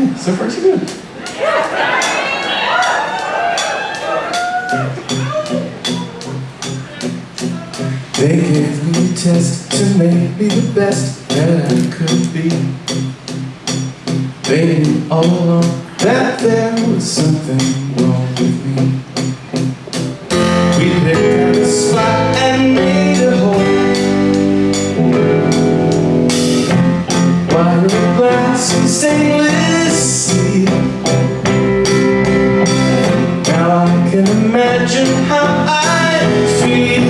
Yeah, so far so good. They gave me a test to make me the best that I could be. They knew all along that there was something wrong with me. We picked a spot and made a hole. Wire glass and stainless can imagine how I feel.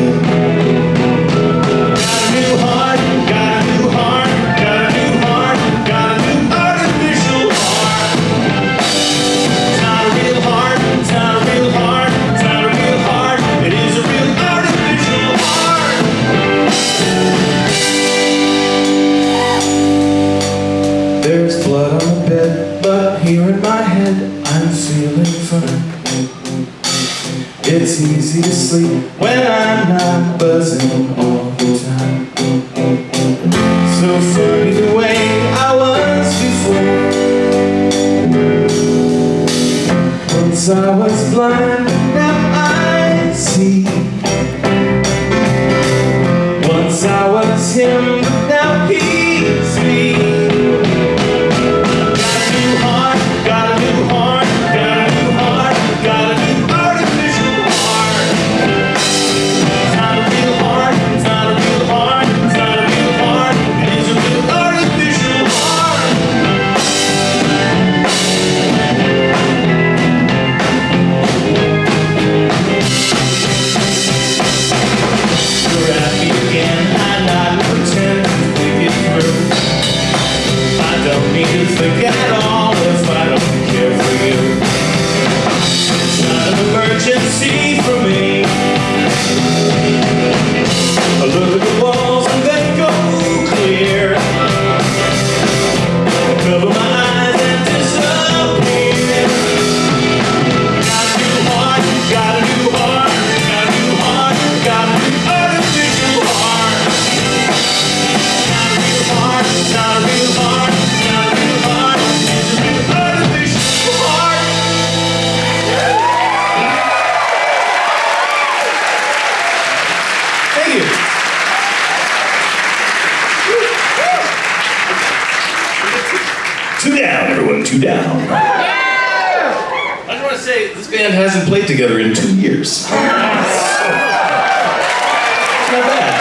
Got a new heart, got a new heart, got a new heart, got a new artificial heart. A real heart, a real heart, a real heart, it is a real artificial heart. There's blood on the bed, but here in my head, I'm feeling fine. It's easy to sleep when I'm not buzzing all the time. So funny the way I was before. Once I was blind, now I see. Once I was him, now he's forget you. Two down, everyone, two down. I just want to say this band hasn't played together in two years. It's not bad.